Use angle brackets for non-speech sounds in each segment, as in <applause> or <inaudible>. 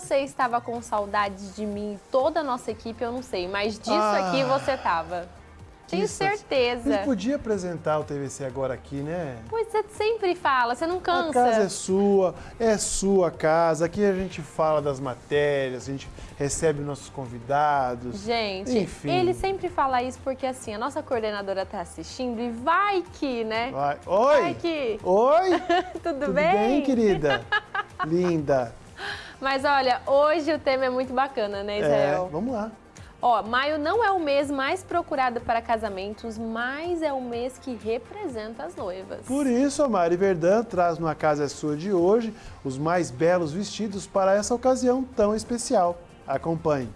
você estava com saudade de mim, toda a nossa equipe, eu não sei, mas disso ah, aqui você estava. Tenho certeza. A gente podia apresentar o TVC agora aqui, né? Pois você sempre fala, você não cansa. A casa é sua, é sua casa. Aqui a gente fala das matérias, a gente recebe nossos convidados. Gente, Enfim. ele sempre fala isso porque assim, a nossa coordenadora está assistindo e vai que, né? Vai. Oi! Vai que! Oi! <laughs> Tudo, Tudo bem? bem, querida? <laughs> Linda! Mas olha, hoje o tema é muito bacana, né, Israel? É, vamos lá. Ó, maio não é o mês mais procurado para casamentos, mas é o mês que representa as noivas. Por isso, a Mari Verdão traz no A Casa é Sua de hoje os mais belos vestidos para essa ocasião tão especial. Acompanhe.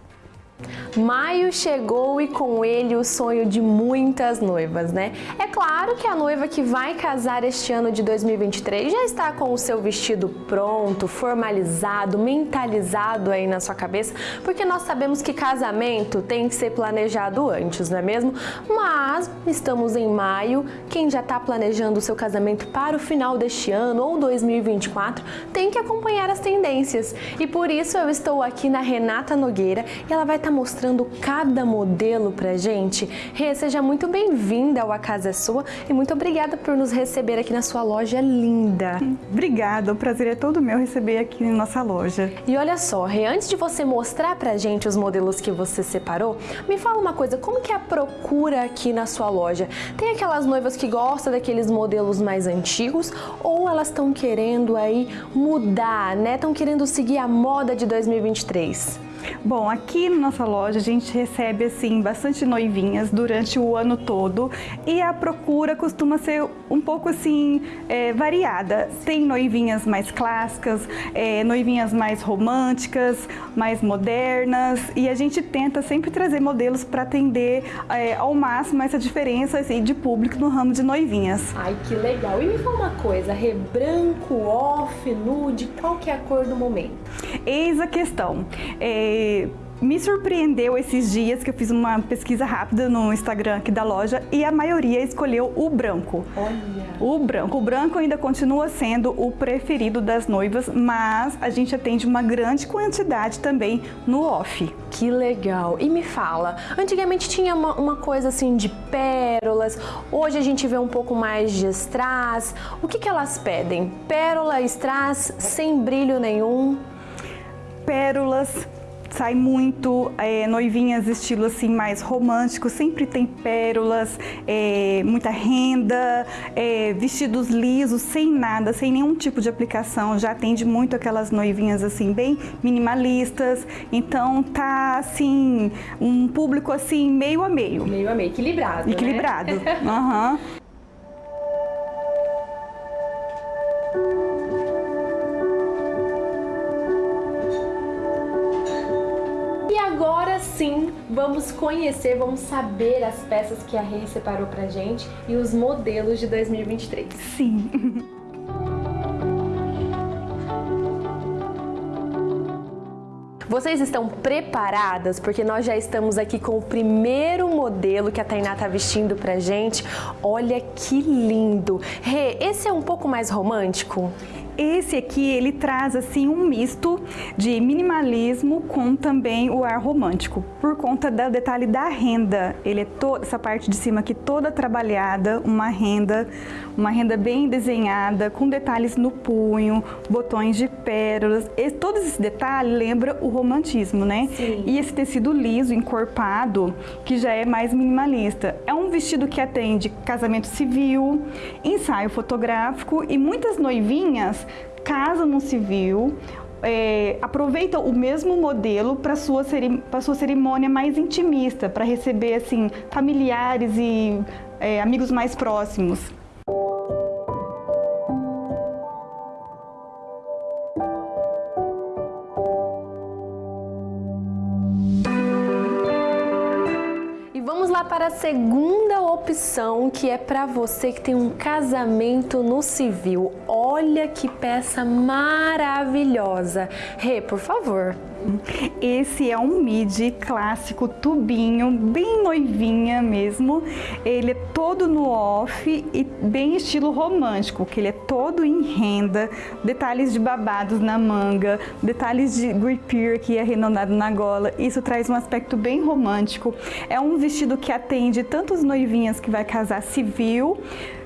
Maio chegou e com ele o sonho de muitas noivas, né? É claro que a noiva que vai casar este ano de 2023 já está com o seu vestido pronto, formalizado, mentalizado aí na sua cabeça, porque nós sabemos que casamento tem que ser planejado antes, não é mesmo? Mas estamos em maio, quem já está planejando o seu casamento para o final deste ano ou 2024 tem que acompanhar as tendências. E por isso eu estou aqui na Renata Nogueira e ela vai estar mostrando cada modelo pra gente. Rê, seja muito bem-vinda ao A Casa é Sua e muito obrigada por nos receber aqui na sua loja linda. Obrigada, o prazer é todo meu receber aqui em nossa loja. E olha só, Rê, antes de você mostrar pra gente os modelos que você separou, me fala uma coisa, como que é a procura aqui na sua loja? Tem aquelas noivas que gostam daqueles modelos mais antigos ou elas estão querendo aí mudar, né? Estão querendo seguir a moda de 2023? Bom, aqui na nossa loja a gente recebe assim bastante noivinhas durante o ano todo e a procura costuma ser um pouco assim é, variada. Tem noivinhas mais clássicas, é, noivinhas mais românticas, mais modernas e a gente tenta sempre trazer modelos para atender é, ao máximo essa diferença assim, de público no ramo de noivinhas. Ai, que legal! E me fala uma coisa, rebranco, off, nude, qual que é a cor do momento? Eis a questão. É, me surpreendeu esses dias que eu fiz uma pesquisa rápida no Instagram aqui da loja e a maioria escolheu o branco. Olha! O branco. O branco ainda continua sendo o preferido das noivas, mas a gente atende uma grande quantidade também no off. Que legal! E me fala, antigamente tinha uma, uma coisa assim de pérolas, hoje a gente vê um pouco mais de strass. O que, que elas pedem? Pérola, strass, sem brilho nenhum? Pérolas, sai muito é, noivinhas estilo assim mais romântico, sempre tem pérolas, é, muita renda, é, vestidos lisos, sem nada, sem nenhum tipo de aplicação, já atende muito aquelas noivinhas assim bem minimalistas, então tá assim, um público assim meio a meio. Meio a meio, equilibrado, Equilibrado, <laughs> né? uhum. Vamos conhecer, vamos saber as peças que a Rei separou pra gente e os modelos de 2023. Sim. Vocês estão preparadas? Porque nós já estamos aqui com o primeiro modelo que a Tainá tá vestindo pra gente. Olha que lindo! Rê, esse é um pouco mais romântico? Esse aqui, ele traz assim um misto de minimalismo com também o ar romântico, por conta do detalhe da renda. Ele é toda essa parte de cima aqui toda trabalhada, uma renda, uma renda bem desenhada, com detalhes no punho, botões de pérolas. E, todo esse detalhe lembra o romantismo, né? Sim. E esse tecido liso, encorpado, que já é mais minimalista. É um vestido que atende casamento civil, ensaio fotográfico e muitas noivinhas casa no civil, é, aproveita o mesmo modelo para sua, sua cerimônia mais intimista, para receber assim familiares e é, amigos mais próximos. Segunda opção, que é para você que tem um casamento no civil. Olha que peça maravilhosa. Rê, por favor. Esse é um midi clássico, tubinho, bem noivinha mesmo. Ele é todo no off e bem estilo romântico, que ele é todo em renda, detalhes de babados na manga, detalhes de grippear que é na gola. Isso traz um aspecto bem romântico. É um vestido que atende tanto as noivinhas que vai casar civil,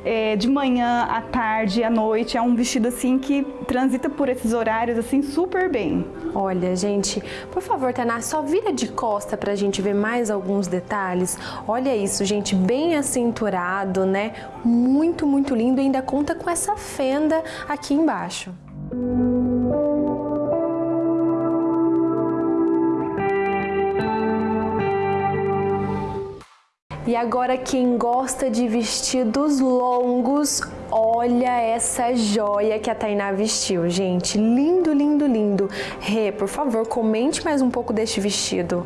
é, de manhã, à tarde, à noite. É um vestido assim que transita por esses horários assim super bem. Olha, gente, por favor, Tainá, só vira de costa pra gente ver mais alguns detalhes. Olha isso, gente, bem acinturado, né? Muito, muito lindo e ainda conta com essa fenda aqui embaixo. E agora quem gosta de vestidos longos, olha essa joia que a Tainá vestiu, gente. Lindo, lindo, lindo. Rê, por favor, comente mais um pouco deste vestido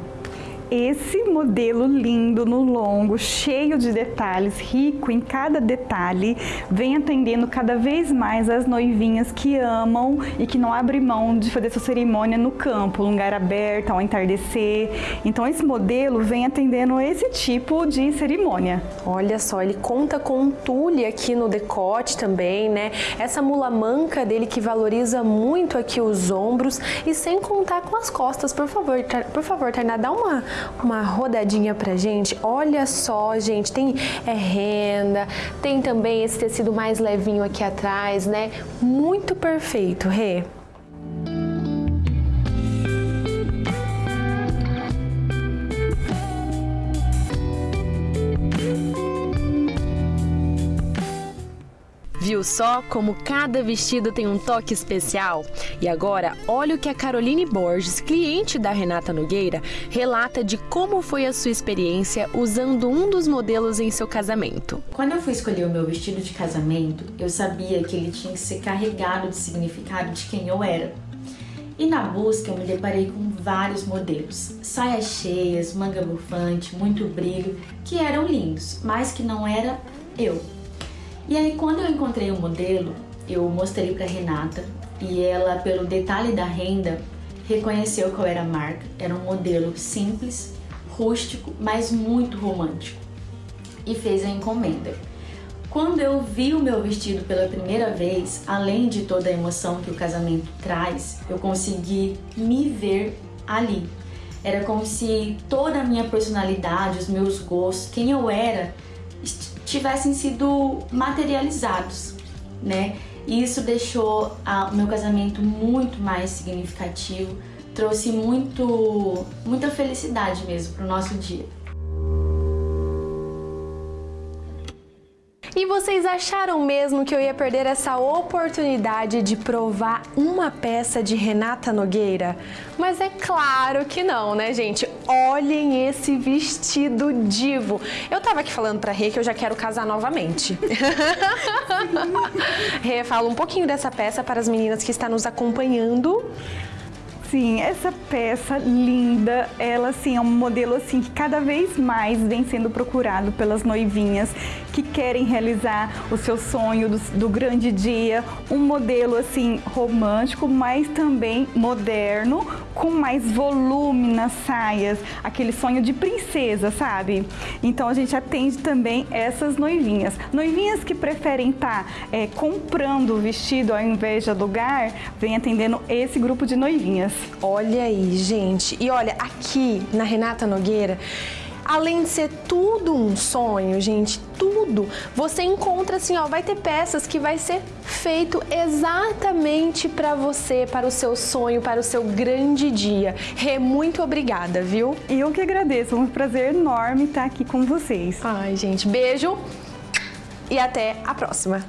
esse modelo lindo no longo, cheio de detalhes, rico em cada detalhe, vem atendendo cada vez mais as noivinhas que amam e que não abrem mão de fazer sua cerimônia no campo, lugar aberto, ao entardecer. Então esse modelo vem atendendo esse tipo de cerimônia. Olha só, ele conta com um tule aqui no decote também, né? Essa mula manca dele que valoriza muito aqui os ombros e sem contar com as costas, por favor, por favor, Tainá, dá uma, uma rodadinha pra gente. Olha só, gente, tem é, renda, tem também esse tecido mais levinho aqui atrás, né? Muito perfeito, Rê. Viu só como cada vestido tem um toque especial? E agora, olha o que a Caroline Borges, cliente da Renata Nogueira, relata de como foi a sua experiência usando um dos modelos em seu casamento. Quando eu fui escolher o meu vestido de casamento, eu sabia que ele tinha que ser carregado de significado de quem eu era. E na busca eu me deparei com vários modelos, saias cheias, manga bufante, muito brilho, que eram lindos, mas que não era eu. E aí quando eu encontrei o modelo, eu mostrei para Renata e ela, pelo detalhe da renda, reconheceu qual era a marca. Era um modelo simples, rústico, mas muito romântico. E fez a encomenda. Quando eu vi o meu vestido pela primeira vez, além de toda a emoção que o casamento traz, eu consegui me ver ali. Era como se toda a minha personalidade, os meus gostos, quem eu era, tivessem sido materializados, né? E isso deixou a, o meu casamento muito mais significativo, trouxe muito, muita felicidade mesmo para o nosso dia. E vocês acharam mesmo que eu ia perder essa oportunidade de provar uma peça de Renata Nogueira? Mas é claro que não, né, gente? Olhem esse vestido divo. Eu tava aqui falando pra Rê que eu já quero casar novamente. <laughs> Rê, fala um pouquinho dessa peça para as meninas que estão nos acompanhando. Sim, essa peça linda, ela assim é um modelo assim que cada vez mais vem sendo procurado pelas noivinhas que querem realizar o seu sonho do, do grande dia, um modelo assim romântico, mas também moderno, com mais volume nas saias, aquele sonho de princesa, sabe? Então a gente atende também essas noivinhas. Noivinhas que preferem estar tá, é, comprando o vestido ao invés de alugar, vem atendendo esse grupo de noivinhas. Olha aí, gente. E olha, aqui na Renata Nogueira, além de ser tudo um sonho, gente, tudo, você encontra assim, ó, vai ter peças que vai ser feito exatamente para você, para o seu sonho, para o seu grande dia. Rê, muito obrigada, viu? Eu que agradeço, é um prazer enorme estar aqui com vocês. Ai, gente, beijo e até a próxima.